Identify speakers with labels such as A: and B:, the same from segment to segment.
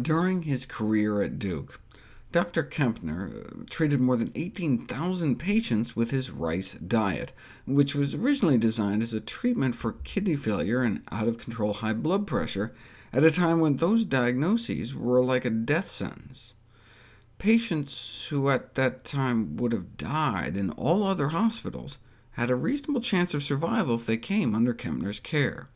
A: During his career at Duke, Dr. Kempner uh, treated more than 18,000 patients with his rice diet, which was originally designed as a treatment for kidney failure and out-of-control high blood pressure, at a time when those diagnoses were like a death sentence. Patients who at that time would have died in all other hospitals had a reasonable chance of survival if they came under Kempner's care.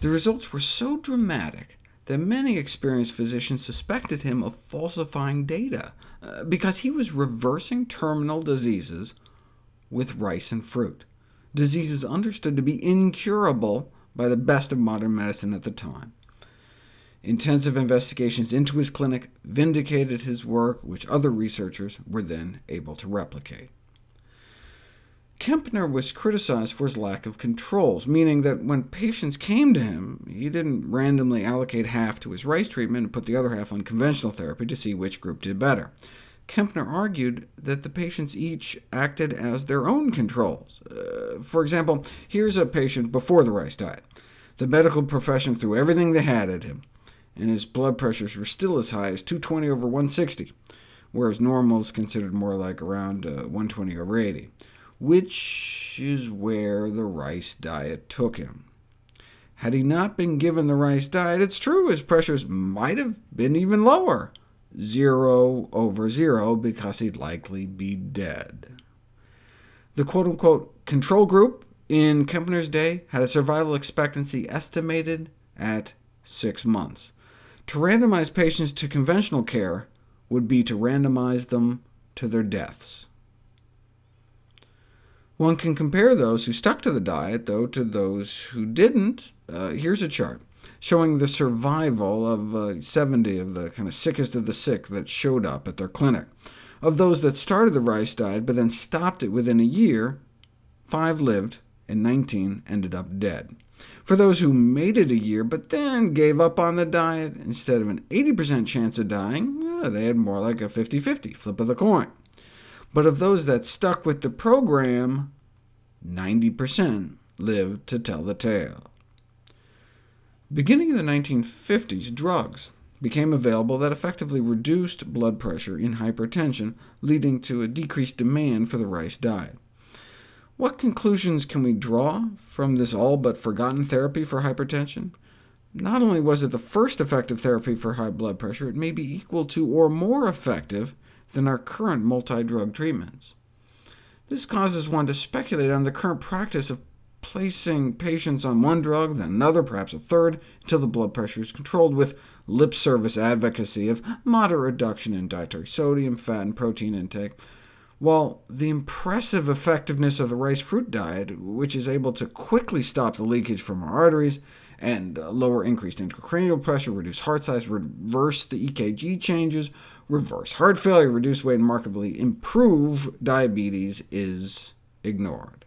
A: The results were so dramatic that many experienced physicians suspected him of falsifying data, uh, because he was reversing terminal diseases with rice and fruit, diseases understood to be incurable by the best of modern medicine at the time. Intensive investigations into his clinic vindicated his work, which other researchers were then able to replicate. Kempner was criticized for his lack of controls, meaning that when patients came to him, he didn't randomly allocate half to his rice treatment and put the other half on conventional therapy to see which group did better. Kempner argued that the patients each acted as their own controls. Uh, for example, here's a patient before the rice diet. The medical profession threw everything they had at him, and his blood pressures were still as high as 220 over 160, whereas normal is considered more like around uh, 120 over 80 which is where the rice diet took him. Had he not been given the rice diet, it's true his pressures might have been even lower, 0 over 0, because he'd likely be dead. The quote-unquote control group in Kempner's day had a survival expectancy estimated at six months. To randomize patients to conventional care would be to randomize them to their deaths. One can compare those who stuck to the diet, though, to those who didn't. Uh, here's a chart showing the survival of uh, 70 of the kind of sickest of the sick that showed up at their clinic. Of those that started the rice diet, but then stopped it within a year, 5 lived, and 19 ended up dead. For those who made it a year, but then gave up on the diet, instead of an 80% chance of dying, they had more like a 50-50, flip of the coin. But of those that stuck with the program, 90% lived to tell the tale. Beginning in the 1950s, drugs became available that effectively reduced blood pressure in hypertension, leading to a decreased demand for the rice diet. What conclusions can we draw from this all but forgotten therapy for hypertension? Not only was it the first effective therapy for high blood pressure, it may be equal to or more effective than our current multi-drug treatments. This causes one to speculate on the current practice of placing patients on one drug, then another, perhaps a third, until the blood pressure is controlled with lip service advocacy of moderate reduction in dietary sodium, fat, and protein intake, while the impressive effectiveness of the rice fruit diet, which is able to quickly stop the leakage from our arteries, and uh, lower increased intracranial pressure, reduce heart size, reverse the EKG changes, reverse heart failure, reduce weight, and markedly improve diabetes is ignored.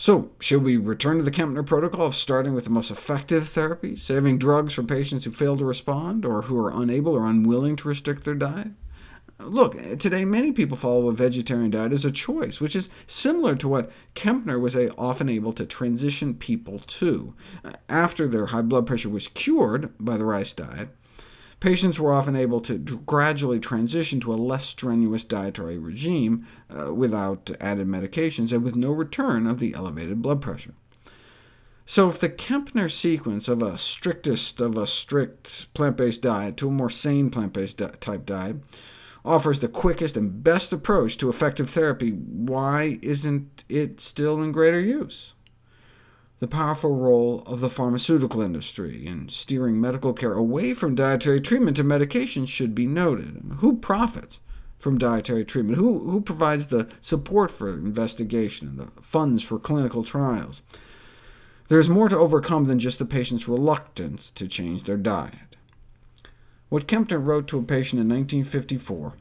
A: So, should we return to the Kempner protocol of starting with the most effective therapy, saving drugs for patients who fail to respond, or who are unable or unwilling to restrict their diet? Look, today many people follow a vegetarian diet as a choice, which is similar to what Kempner was often able to transition people to. After their high blood pressure was cured by the rice diet, patients were often able to gradually transition to a less strenuous dietary regime uh, without added medications, and with no return of the elevated blood pressure. So if the Kempner sequence of a strictest of a strict plant-based diet to a more sane plant-based type diet offers the quickest and best approach to effective therapy, why isn't it still in greater use? The powerful role of the pharmaceutical industry in steering medical care away from dietary treatment to medication should be noted. Who profits from dietary treatment? Who, who provides the support for investigation and the funds for clinical trials? There's more to overcome than just the patient's reluctance to change their diet. What Kempner wrote to a patient in 1954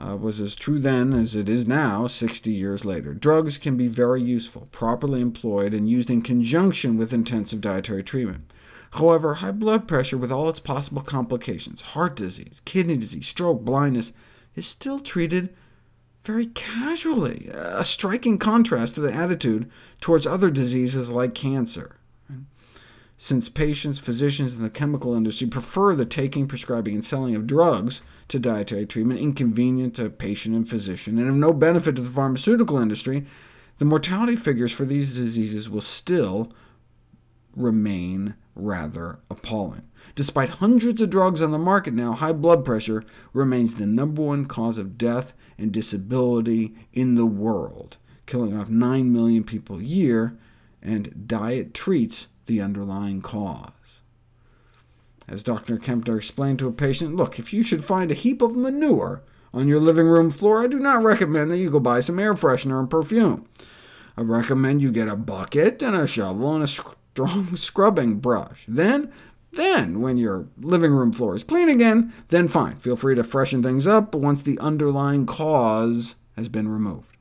A: uh, was as true then as it is now, 60 years later. Drugs can be very useful, properly employed, and used in conjunction with intensive dietary treatment. However, high blood pressure with all its possible complications, heart disease, kidney disease, stroke, blindness, is still treated very casually, a striking contrast to the attitude towards other diseases like cancer. Since patients, physicians, and the chemical industry prefer the taking, prescribing, and selling of drugs to dietary treatment, inconvenient to patient and physician, and of no benefit to the pharmaceutical industry, the mortality figures for these diseases will still remain rather appalling. Despite hundreds of drugs on the market now, high blood pressure remains the number one cause of death and disability in the world, killing off 9 million people a year, and diet treats the underlying cause. As Dr. Kempner explained to a patient, look, if you should find a heap of manure on your living room floor, I do not recommend that you go buy some air freshener and perfume. I recommend you get a bucket and a shovel and a strong scrubbing brush. Then, then, when your living room floor is clean again, then fine, feel free to freshen things up once the underlying cause has been removed.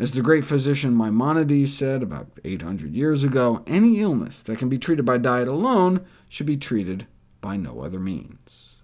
A: As the great physician Maimonides said about 800 years ago, any illness that can be treated by diet alone should be treated by no other means.